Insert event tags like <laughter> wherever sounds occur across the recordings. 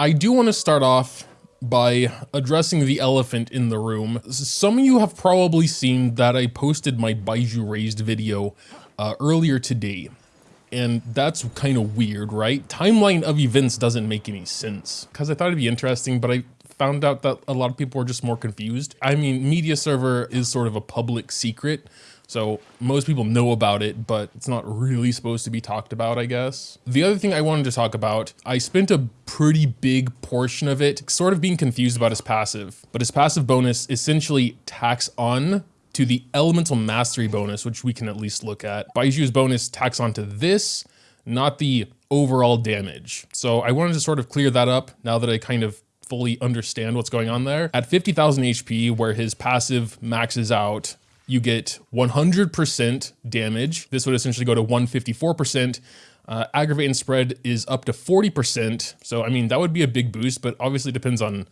I do want to start off by addressing the elephant in the room. Some of you have probably seen that I posted my Baizhu raised video uh, earlier today. And that's kind of weird, right? Timeline of events doesn't make any sense because I thought it'd be interesting, but I found out that a lot of people were just more confused. I mean, media server is sort of a public secret. So most people know about it, but it's not really supposed to be talked about, I guess. The other thing I wanted to talk about, I spent a pretty big portion of it sort of being confused about his passive, but his passive bonus essentially tacks on to the elemental mastery bonus, which we can at least look at. Baizhu's bonus tacks onto this, not the overall damage. So I wanted to sort of clear that up now that I kind of fully understand what's going on there. At 50,000 HP, where his passive maxes out, you get 100% damage. This would essentially go to 154%. Uh, aggravate and spread is up to 40%. So, I mean, that would be a big boost, but obviously depends on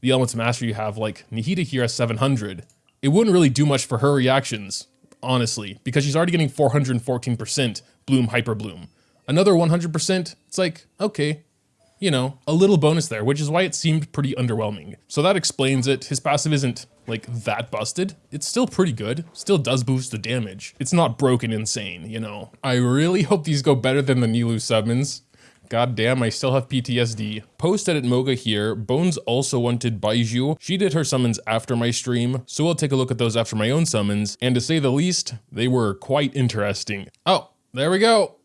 the elements of mastery you have. Like Nahida here has 700. It wouldn't really do much for her reactions, honestly, because she's already getting 414% Bloom Hyper Bloom. Another 100%, it's like, okay, you know, a little bonus there, which is why it seemed pretty underwhelming. So that explains it. His passive isn't like that busted. It's still pretty good. Still does boost the damage. It's not broken insane, you know. I really hope these go better than the Nilou summons. God damn, I still have PTSD. Post edit Moga here. Bones also wanted Baizhu. She did her summons after my stream, so we'll take a look at those after my own summons. And to say the least, they were quite interesting. Oh, there we go.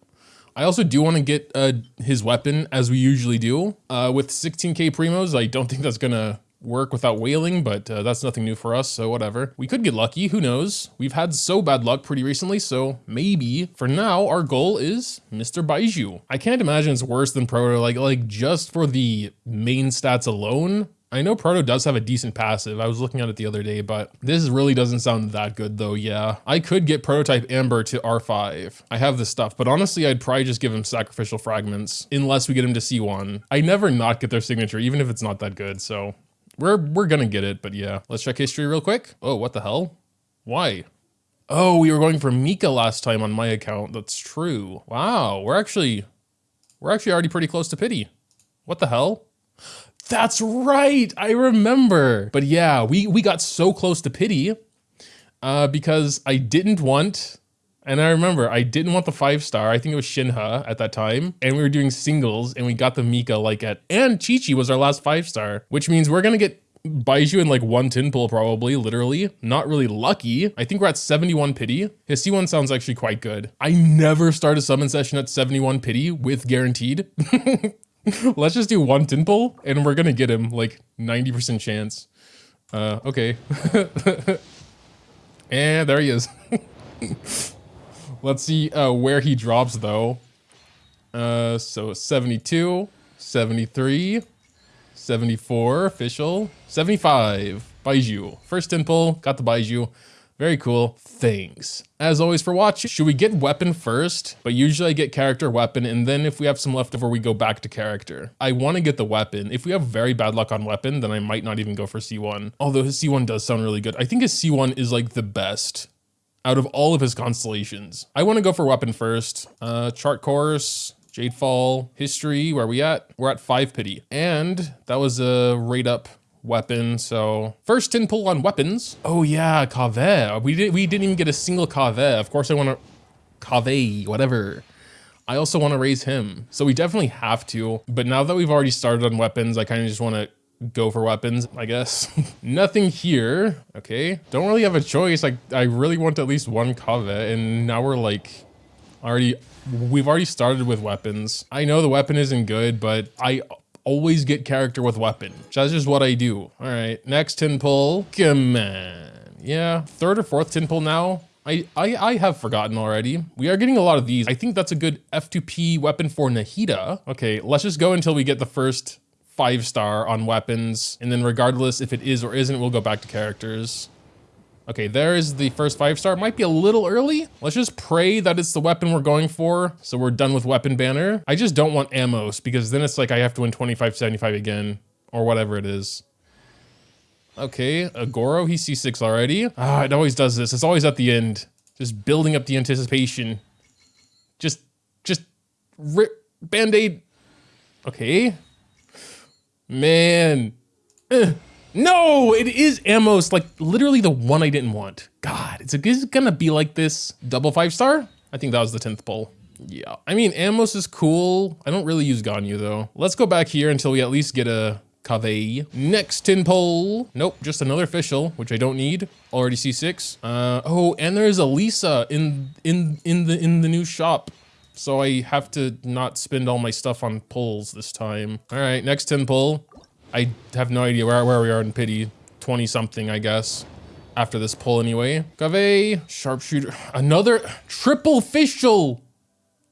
I also do want to get uh, his weapon as we usually do. Uh, with 16k primos, I don't think that's gonna work without whaling, but uh, that's nothing new for us, so whatever. We could get lucky, who knows? We've had so bad luck pretty recently, so maybe. For now, our goal is Mr. Baizhu. I can't imagine it's worse than Proto, like, like just for the main stats alone, I know Proto does have a decent passive. I was looking at it the other day, but this really doesn't sound that good though, yeah. I could get Prototype Amber to R5. I have the stuff, but honestly, I'd probably just give him Sacrificial Fragments, unless we get him to C1. I never not get their signature, even if it's not that good, so we're, we're gonna get it, but yeah. Let's check history real quick. Oh, what the hell? Why? Oh, we were going for Mika last time on my account. That's true. Wow, we're actually, we're actually already pretty close to pity. What the hell? That's right. I remember. But yeah, we, we got so close to pity uh, because I didn't want, and I remember I didn't want the five star. I think it was Shenhe at that time. And we were doing singles and we got the Mika like at, and Qiqi was our last five star, which means we're going to get Baizhu in like one tin pull probably, literally. Not really lucky. I think we're at 71 pity. His C1 sounds actually quite good. I never start a summon session at 71 pity with guaranteed. <laughs> Let's just do one Tinple and we're gonna get him like 90% chance. Uh, okay. <laughs> and there he is. <laughs> Let's see uh, where he drops though. Uh, so 72, 73, 74 official, 75 Baizhu. First temple, got the Baizhu. Very cool. Thanks. As always for watching. Should we get weapon first? But usually I get character weapon and then if we have some left over, we go back to character. I want to get the weapon. If we have very bad luck on weapon, then I might not even go for C1. Although his C1 does sound really good. I think his C1 is like the best out of all of his constellations. I want to go for weapon first. Uh, chart course, Jadefall, history, where are we at? We're at five pity. And that was a rate up weapon. So first tin pull on weapons. Oh yeah, Kaveh. We did we didn't even get a single Kaveh. Of course I want to Kaveh, whatever. I also want to raise him. So we definitely have to. But now that we've already started on weapons, I kind of just want to go for weapons, I guess. <laughs> Nothing here. Okay. Don't really have a choice. Like I really want at least one Kaveh and now we're like already we've already started with weapons. I know the weapon isn't good, but I always get character with weapon. That's just what I do. All right, next tin pull. Come on. Yeah, third or fourth tin pull now. I, I, I have forgotten already. We are getting a lot of these. I think that's a good F2P weapon for Nahida. Okay, let's just go until we get the first five star on weapons. And then regardless if it is or isn't, we'll go back to characters. Okay, there is the first five star. Might be a little early. Let's just pray that it's the weapon we're going for. So we're done with weapon banner. I just don't want Amos because then it's like I have to win 2575 again or whatever it is. Okay, Agoro, he's C6 already. Ah, it always does this. It's always at the end. Just building up the anticipation. Just, just rip, band-aid. Okay. Man. Ugh. No, it is Amos, like literally the one I didn't want. God, it's, is it gonna be like this? Double five star? I think that was the 10th pull. Yeah, I mean, Amos is cool. I don't really use Ganyu though. Let's go back here until we at least get a Kaveh. Next tin pole. Nope, just another official, which I don't need. Already C6. Uh, oh, and there's a Lisa in in in the in the new shop. So I have to not spend all my stuff on pulls this time. All right, next 10 pull. I have no idea where, where we are in pity. 20 something, I guess. After this pull anyway. Gave, sharpshooter, another triple official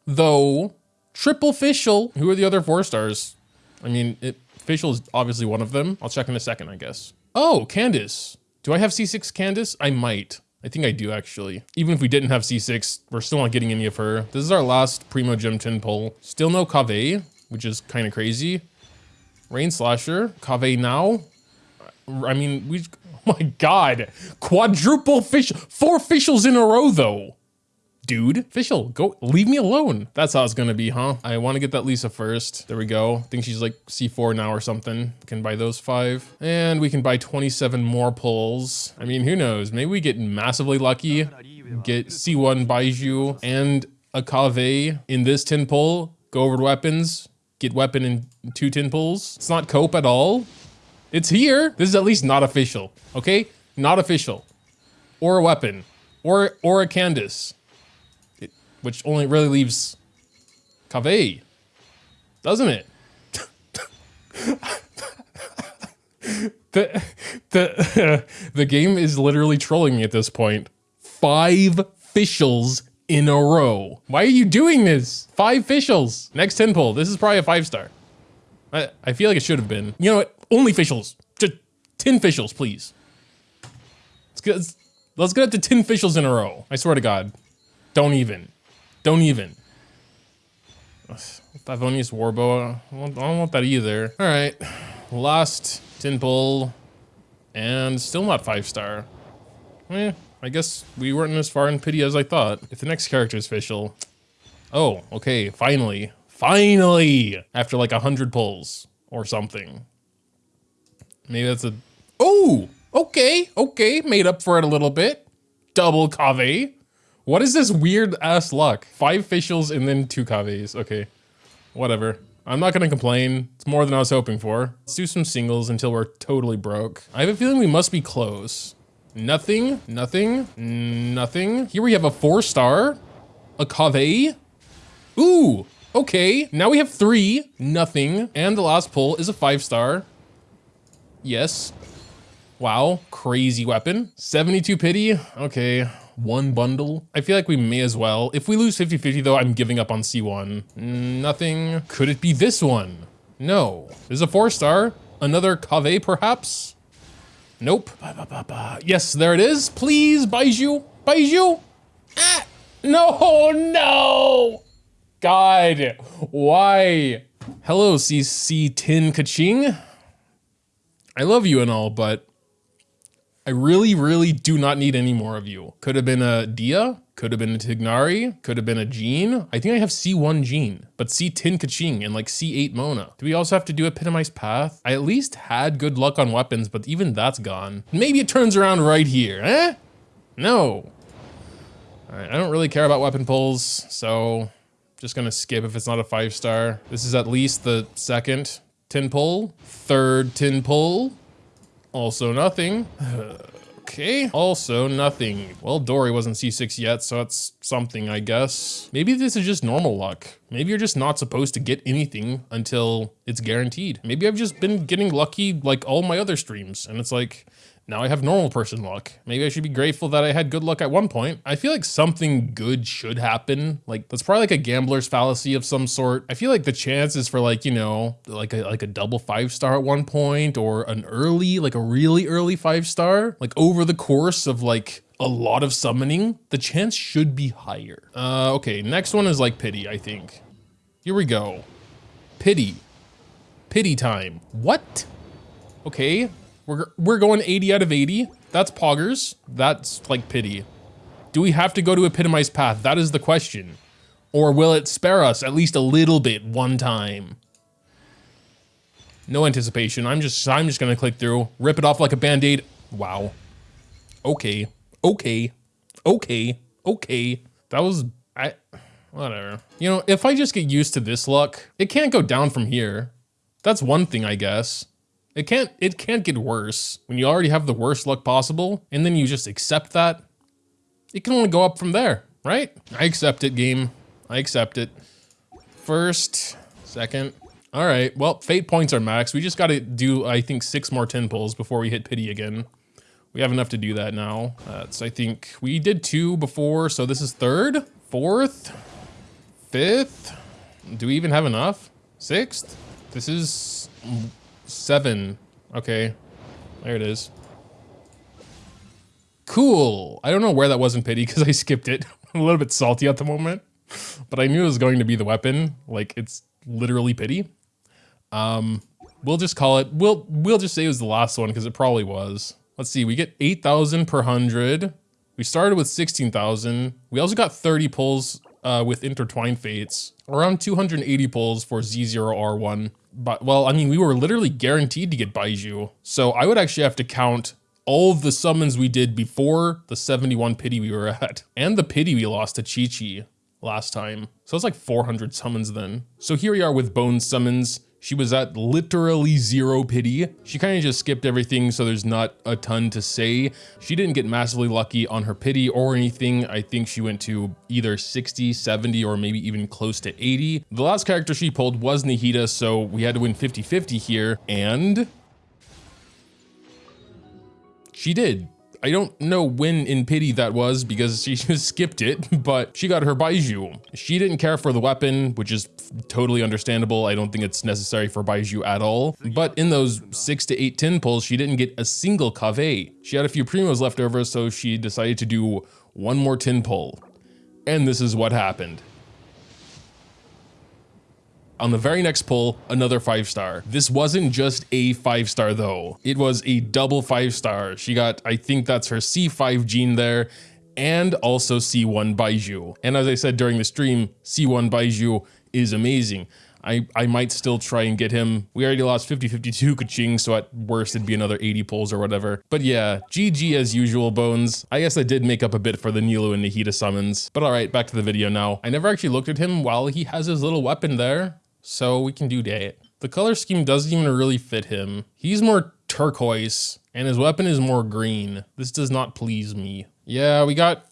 though. Triple official. Who are the other four stars? I mean, it, official is obviously one of them. I'll check in a second, I guess. Oh, Candace. Do I have C6 Candace? I might. I think I do actually. Even if we didn't have C6, we're still not getting any of her. This is our last Primogems tin pull. Still no Kaveh, which is kind of crazy. Rain Slasher, Cave now. I mean, we, <laughs> oh my God, quadruple fish, four officials in a row though. Dude, official, go, leave me alone. That's how it's gonna be, huh? I wanna get that Lisa first. There we go. I think she's like C4 now or something. Can buy those five. And we can buy 27 more pulls. I mean, who knows? Maybe we get massively lucky, get C1 Baizhu and a Kaveh in this tin pull, go over to weapons, get weapon in two tin pulls. It's not cope at all. It's here. This is at least not official, okay? Not official. Or a weapon. Or, or a Candace. Which only really leaves Kaveh. Doesn't it? the, the, <laughs> the game is literally trolling me at this point. Five officials in a row. Why are you doing this? Five officials. Next 10 pull. This is probably a five star. I, I feel like it should have been. You know what? Only officials. Just 10 officials, please. Let's get, let's get up to 10 officials in a row. I swear to God. Don't even. Don't even. Favonius Warbow. I don't want that either. All right. Last 10 pull. And still not five star. Eh, I guess we weren't as far in pity as I thought. If the next character is official. Oh, okay, finally. Finally! After like a hundred pulls or something. Maybe that's a... Oh! Okay, okay, made up for it a little bit. Double Kaveh. What is this weird ass luck? Five facials and then two Kavehs. Okay, whatever. I'm not gonna complain. It's more than I was hoping for. Let's do some singles until we're totally broke. I have a feeling we must be close. Nothing, nothing, nothing. Here we have a four star, a Kaveh. Ooh, okay. Now we have three, nothing. And the last pull is a five star. Yes. Wow, crazy weapon. 72 pity, okay. One bundle. I feel like we may as well. If we lose 50-50 though, I'm giving up on C1. Nothing. Could it be this one? No. There's a four star. Another Kaveh perhaps? Nope. Yes, there it is. Please, Baizhu. Baizhu. Ah, no, no. God, why? Hello, CC Tin Keqing. I love you and all, but I really, really do not need any more of you. Could have been a Dehya, could have been a Tignari, could have been a Jean. I think I have C1 Jean, but C10 Keqing and like C8 Mona. Do we also have to do Epitomized Path? I at least had good luck on weapons, but even that's gone. Maybe it turns around right here, eh? No. I don't really care about weapon pulls, so just gonna skip if it's not a five star. This is at least the second tin pull, third tin pull, also nothing. Okay, also nothing. Well, Dori wasn't C6 yet, so that's something, I guess. Maybe this is just normal luck. Maybe you're just not supposed to get anything until it's guaranteed. Maybe I've just been getting lucky like all my other streams, and it's like, now I have normal person luck. Maybe I should be grateful that I had good luck at one point. I feel like something good should happen. Like that's probably like a gambler's fallacy of some sort. I feel like the chances for like, you know, like a like a double five star at one point or an early, like a really early five star, like over the course of like a lot of summoning, the chance should be higher. Uh, okay, next one is like pity, I think. Here we go. Pity. Pity time. What? Okay, we're, we're going 80 out of 80. That's poggers. That's like pity. Do we have to go to epitomized path? That is the question. Or will it spare us at least a little bit one time? No anticipation. I'm just I'm just gonna click through, rip it off like a band-aid. Wow. Okay. Okay. Okay. Okay. That was I whatever. You know, if I just get used to this luck, it can't go down from here. That's one thing, I guess. It can't it can't get worse when you already have the worst luck possible and then you just accept that. It can only go up from there, right? I accept it, game. I accept it. First, second. All right, well, fate points are max. We just got to do, I think, six more 10 pulls before we hit pity again. We have enough to do that now. That's, I think, we did two before, so this is third, fourth, fifth. Do we even have enough? Sixth? This is seven. Okay, there it is. Cool. I don't know where that was in pity because I skipped it. <laughs> I'm a little bit salty at the moment, but I knew it was going to be the weapon. Like it's literally pity. Um, we'll just call it, we'll, we'll just say it was the last one because it probably was. Let's see, we get 8,000 per 100. We started with 16,000. We also got 30 pulls uh, with intertwined fates, around 280 pulls for Z0R1. But, well, I mean, we were literally guaranteed to get Baizhu. So I would actually have to count all of the summons we did before the 71 pity we were at, <laughs> and the pity we lost to Qiqi last time. So it's like 400 summons then. So here we are with Bone summons. She was at literally zero pity. She kind of just skipped everything, so there's not a ton to say. She didn't get massively lucky on her pity or anything. I think she went to either 60, 70, or maybe even close to 80. The last character she pulled was Nahida, so we had to win 50-50 here, and she did. I don't know when in pity that was because she <laughs> just skipped it, but she got her Baizhu. She didn't care for the weapon, which is totally understandable. I don't think it's necessary for Baizhu at all. But in those six to eight tin pulls, she didn't get a single Kaveh. She had a few primos left over, so she decided to do one more tin pull. And this is what happened. On the very next pull, another five star. This wasn't just a five star though. It was a double five star. She got, I think that's her C5 Jean there and also C1 Baizhu. And as I said during the stream, C1 Baizhu is amazing. I, I might still try and get him. We already lost 50-52 Keqing, so at worst it'd be another 80 pulls or whatever. But yeah, GG as usual, Bones. I guess I did make up a bit for the Nilou and Nahida summons. But alright, back to the video now. I never actually looked at him while he has his little weapon there. So we can do that. The color scheme doesn't even really fit him. He's more turquoise and his weapon is more green. This does not please me. Yeah, we got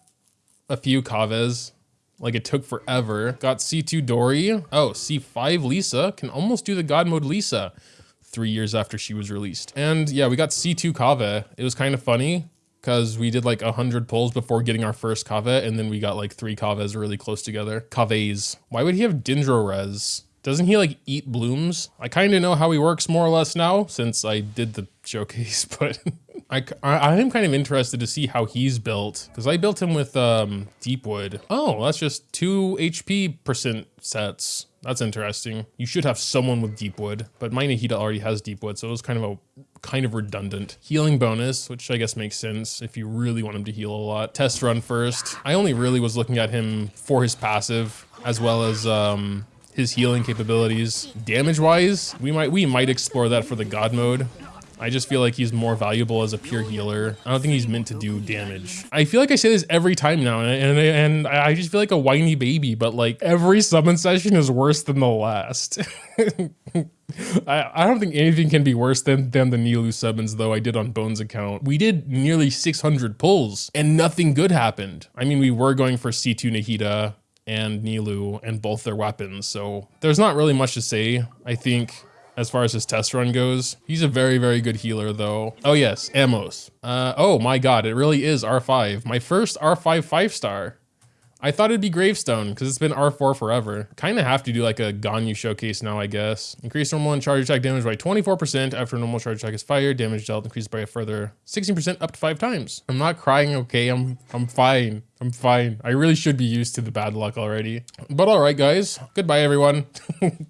a few Kavehs. Like it took forever. Got C2 Dori. Oh, C5 Lisa can almost do the God mode Lisa three years after she was released. And yeah, we got C2 Kaveh. It was kind of funny because we did like 100 pulls before getting our first Kaveh and then we got like three Kavehs really close together. Kavehs. Why would he have Dendro Res? Doesn't he like eat blooms? I kind of know how he works more or less now since I did the <laughs> showcase, but <laughs> I, I am kind of interested to see how he's built because I built him with um, Deepwood. Oh, that's just two HP percent sets. That's interesting. You should have someone with Deepwood, but my Nahida already has Deepwood, so it was kind of a kind of redundant. Healing bonus, which I guess makes sense if you really want him to heal a lot. Test run first. I only really was looking at him for his passive as well as um, his healing capabilities. Damage-wise, we might we might explore that for the God mode. I just feel like he's more valuable as a pure healer. I don't think he's meant to do damage. I feel like I say this every time now, and, and, and I just feel like a whiny baby, but like every summon session is worse than the last. <laughs> I, I don't think anything can be worse than, than the Nilou summons though I did on Bones account. We did nearly 600 pulls and nothing good happened. I mean, we were going for C2 Nahida, and Nilou and both their weapons. So there's not really much to say, I think, as far as his test run goes. He's a very, very good healer though. Oh yes, Amos. Uh, oh my god, it really is R5. My first R5 five star. I thought it'd be Gravestone because it's been R4 forever. Kind of have to do like a Ganyu showcase now, I guess. Increase normal and charge attack damage by 24% after normal charge attack is fired. Damage dealt increased by a further 16% up to five times. I'm not crying, okay? I'm I'm fine. I'm fine. I really should be used to the bad luck already. But all right, guys. Goodbye, everyone. <laughs>